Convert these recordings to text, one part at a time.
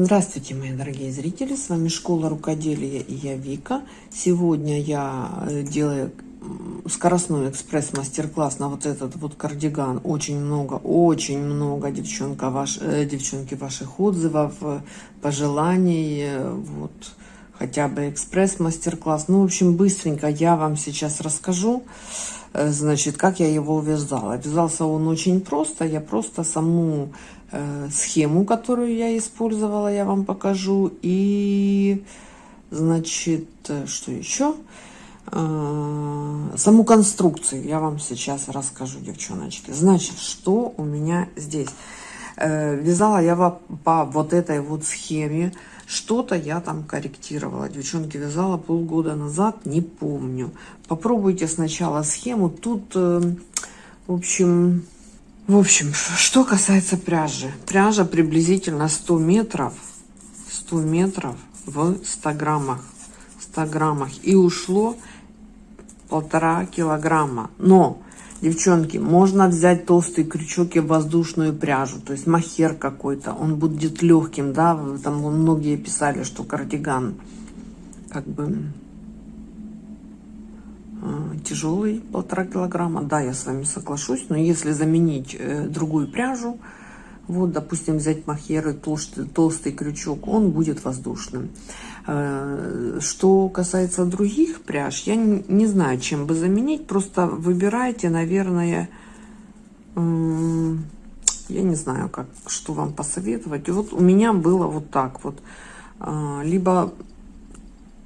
Здравствуйте, мои дорогие зрители! С вами Школа Рукоделия и я Вика. Сегодня я э, делаю скоростной экспресс-мастер-класс на вот этот вот кардиган. Очень много, очень много, девчонка, ваш, э, девчонки, ваших отзывов, э, пожеланий. Вот хотя бы экспресс-мастер-класс. Ну, в общем, быстренько я вам сейчас расскажу, значит, как я его вязала. Вязался он очень просто. Я просто саму схему, которую я использовала, я вам покажу. И, значит, э, что еще? Э, саму конструкцию я вам сейчас расскажу, девчоночки. Значит, что у меня здесь? Вязала я по вот этой вот схеме. Что-то я там корректировала. Девчонки, вязала полгода назад, не помню. Попробуйте сначала схему. Тут, в общем, в общем, что касается пряжи. Пряжа приблизительно 100 метров. 100 метров в 100 граммах. 100 граммах. И ушло полтора килограмма. Но, девчонки, можно взять толстый крючок и воздушную пряжу. То есть махер какой-то. Он будет легким, да. Там многие писали, что кардиган как бы тяжелый, полтора килограмма. Да, я с вами соглашусь, но если заменить э, другую пряжу, вот, допустим, взять махеры, толстый, толстый крючок, он будет воздушным. Э, что касается других пряж, я не, знаю, чем бы заменить, просто выбирайте, наверное, я не знаю, как, что вам посоветовать. Вот у меня было вот так вот. Либо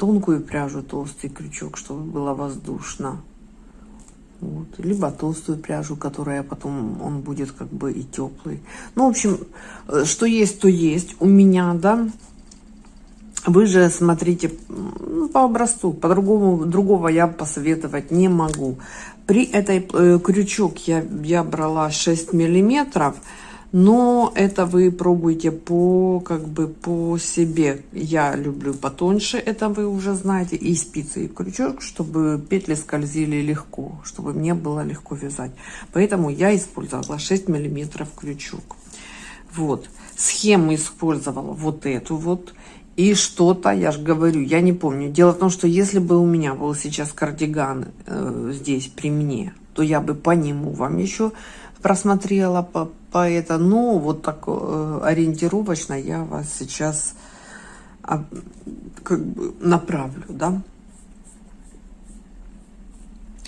тонкую пряжу, толстый крючок, чтобы было воздушно. Вот. Либо толстую пряжу, которая потом, он будет как бы и теплый. Ну, в общем, э, что есть, то есть у меня, да. Вы же смотрите ну, по образцу, по-другому, другого я посоветовать не могу. При этой э, крючок я, я брала 6 миллиметров но это вы пробуйте по как бы по себе. Я люблю потоньше это вы уже знаете и спицы и крючок чтобы петли скользили легко чтобы мне было легко вязать. Поэтому я использовала 6 миллиметров крючок. Вот. Схему использовала вот эту вот. И что-то я же говорю я не помню. Дело в том что если бы у меня был сейчас кардиган э, здесь при мне то я бы по нему вам еще просмотрела по, по это, но вот так э, ориентировочно я вас сейчас а, как бы направлю, да.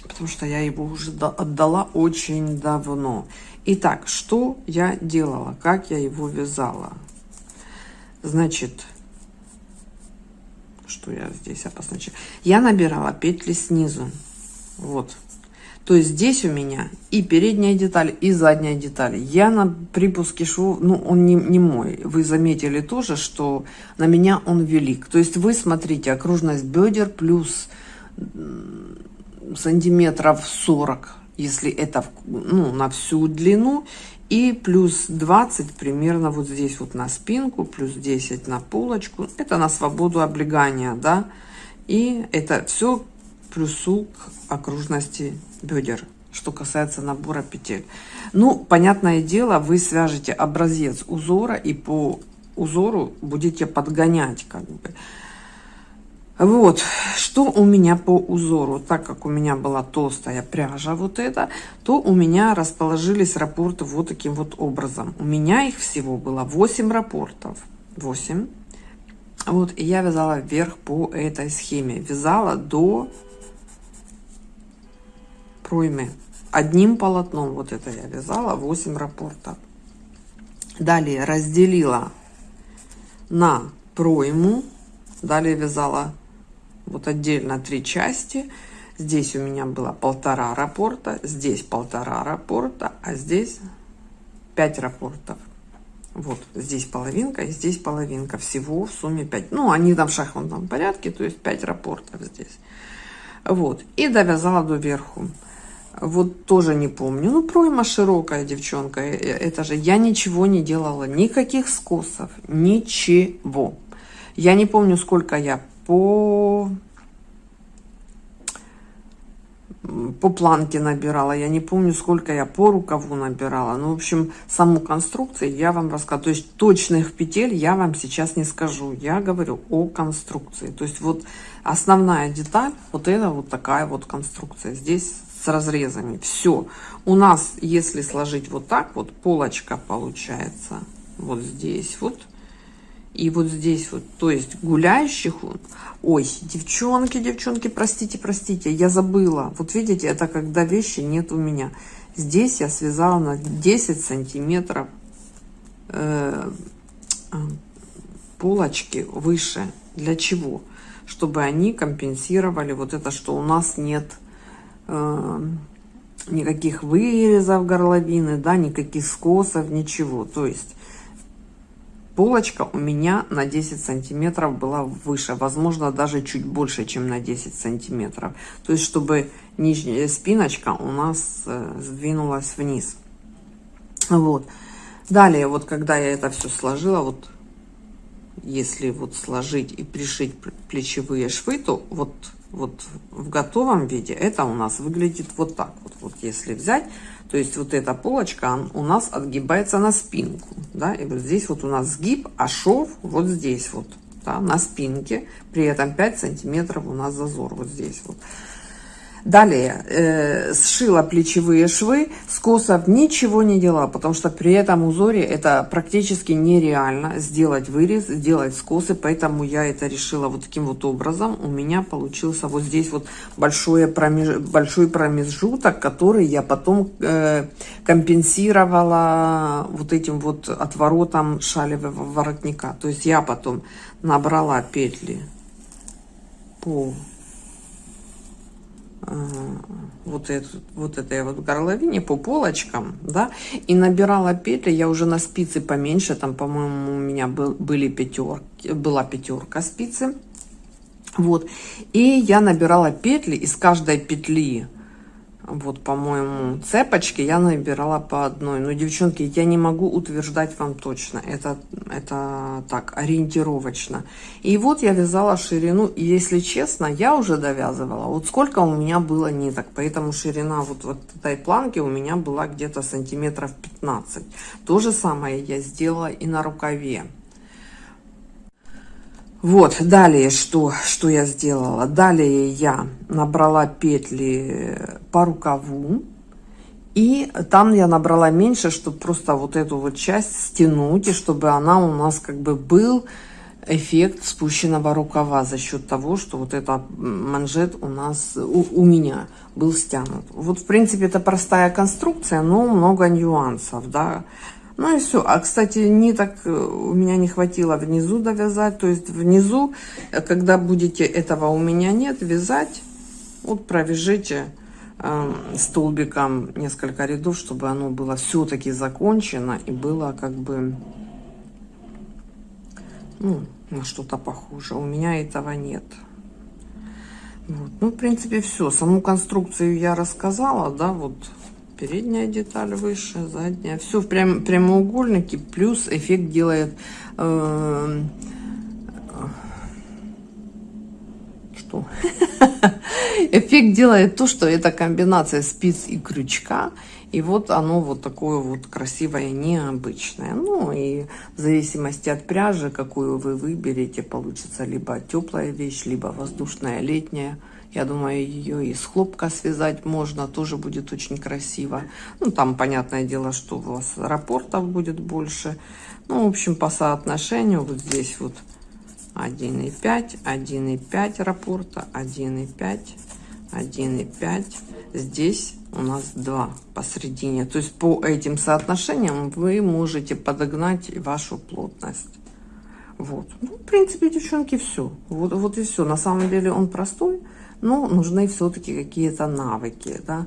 Потому что я его уже отдала очень давно. Итак, что я делала, как я его вязала? Значит, что я здесь обозначила? Я набирала петли снизу. Вот. То есть здесь у меня и передняя деталь, и задняя деталь. Я на припуске шву, ну он не, не мой. Вы заметили тоже, что на меня он велик. То есть вы смотрите, окружность бедер плюс сантиметров 40, если это ну, на всю длину. И плюс 20 примерно вот здесь вот на спинку, плюс 10 на полочку. Это на свободу облегания, да. И это все плюсу к окружности бедер, что касается набора петель. Ну, понятное дело, вы свяжете образец узора и по узору будете подгонять как бы. Вот, что у меня по узору, так как у меня была толстая пряжа вот эта, то у меня расположились рапорты вот таким вот образом. У меня их всего было 8 рапортов, 8. Вот, и я вязала вверх по этой схеме, вязала до проймы одним полотном вот это я вязала 8 рапортов. Далее разделила на пройму. Далее вязала вот отдельно три части. Здесь у меня было полтора рапорта здесь полтора рапорта а здесь 5 рапортов. Вот здесь половинка и здесь половинка. Всего в сумме 5 ну они там в шахматном порядке то есть 5 рапортов здесь. Вот и довязала до верху вот тоже не помню. Ну, пройма широкая, девчонка. Э, э, это же я ничего не делала. Никаких скосов. Ничего. Я не помню, сколько я по... по планке набирала. Я не помню, сколько я по рукаву набирала. Ну, в общем, саму конструкцию я вам рассказываю. То есть точных петель я вам сейчас не скажу. Я говорю о конструкции. То есть вот основная деталь, вот это вот такая вот конструкция. Здесь с разрезами. Все. У нас, если сложить вот так, вот полочка получается вот здесь вот и вот здесь вот, то есть гуляющих, ой, девчонки, девчонки, простите, простите, я забыла, вот видите, это когда вещи нет у меня. Здесь я связала на 10 сантиметров э, полочки выше. Для чего? Чтобы они компенсировали вот это, что у нас нет никаких вырезов горловины, да, никаких скосов, ничего. То есть полочка у меня на 10 сантиметров была выше, возможно, даже чуть больше, чем на 10 сантиметров. То есть, чтобы нижняя спиночка у нас э, сдвинулась вниз. Вот. Далее, вот когда я это все сложила, вот если вот сложить и пришить плечевые швы, то вот, вот в готовом виде это у нас выглядит вот так вот. Вот если взять, то есть вот эта полочка у нас отгибается на спинку, да, и вот здесь вот у нас сгиб, а шов вот здесь вот, да, на спинке, при этом 5 сантиметров у нас зазор вот здесь вот. Далее, э, сшила плечевые швы, скосов ничего не делала, потому что при этом узоре это практически нереально сделать вырез, сделать скосы, поэтому я это решила вот таким вот образом. У меня получился вот здесь вот большой, промеж... большой промежуток, который я потом э, компенсировала вот этим вот отворотом шалевого воротника. То есть я потом набрала петли по вот, эту, вот этой вот горловине по полочкам, да, и набирала петли, я уже на спицы поменьше, там, по-моему, у меня был, были пятерки, была пятерка спицы, вот, и я набирала петли, из каждой петли вот, по-моему, цепочки я набирала по одной. Но, девчонки, я не могу утверждать вам точно. Это, это так, ориентировочно. И вот я вязала ширину. И, если честно, я уже довязывала. Вот сколько у меня было ниток. Поэтому ширина вот, вот этой планки у меня была где-то сантиметров 15. То же самое я сделала и на рукаве. Вот, далее что, что я сделала? Далее я набрала петли по рукаву. И там я набрала меньше, чтобы просто вот эту вот часть стянуть, и чтобы она у нас как бы был эффект спущенного рукава за счет того, что вот этот манжет у нас, у, у меня был стянут. Вот, в принципе, это простая конструкция, но много нюансов, да. Ну и все. А, кстати, ниток э, у меня не хватило внизу довязать. То есть внизу, э, когда будете, этого у меня нет, вязать, вот провяжите э, столбиком несколько рядов, чтобы оно было все-таки закончено и было как бы, ну, на что-то похоже. У меня этого нет. Вот. Ну, в принципе, все. Саму конструкцию я рассказала, да, вот передняя деталь выше, задняя. Все в прям, прямоугольнике, плюс эффект делает... Э, что? эффект делает то, что это комбинация спиц и крючка. И вот оно вот такое вот красивое, необычное. Ну и в зависимости от пряжи, какую вы выберете, получится либо теплая вещь, либо воздушная летняя. Я думаю, ее из хлопка связать можно, тоже будет очень красиво. Ну, там, понятное дело, что у вас рапортов будет больше. Ну, в общем, по соотношению вот здесь вот 1,5, 1,5 рапорта, 1,5, 1,5. Здесь у нас 2 посередине. То есть по этим соотношениям вы можете подогнать вашу плотность. Вот. Ну, в принципе, девчонки, все. Вот, вот и все. На самом деле он простой но нужны все-таки какие-то навыки, да.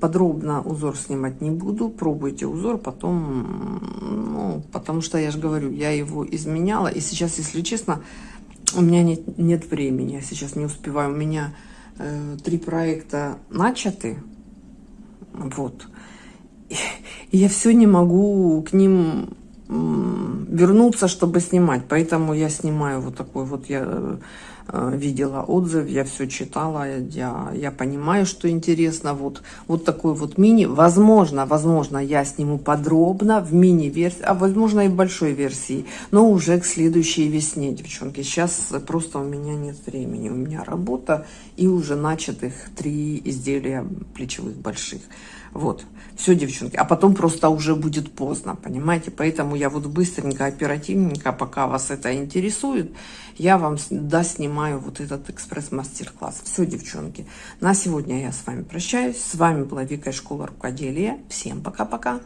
Подробно узор снимать не буду, пробуйте узор, потом, ну, потому что я же говорю, я его изменяла, и сейчас, если честно, у меня нет, нет времени, я сейчас не успеваю, у меня э, три проекта начаты, вот, и я все не могу к ним вернуться, чтобы снимать. Поэтому я снимаю вот такой вот, я э, видела отзыв, я все читала, я, я понимаю, что интересно. Вот, вот такой вот мини. Возможно, возможно, я сниму подробно в мини-версии, а возможно и в большой версии, но уже к следующей весне, девчонки. Сейчас просто у меня нет времени, у меня работа и уже начатых три изделия плечевых больших. Вот, все, девчонки. А потом просто уже будет поздно, понимаете? Поэтому я вот быстренько, оперативненько, пока вас это интересует, я вам да, снимаю вот этот экспресс-мастер-класс. Все, девчонки. На сегодня я с вами прощаюсь. С вами была Вика из школы рукоделия. Всем пока-пока.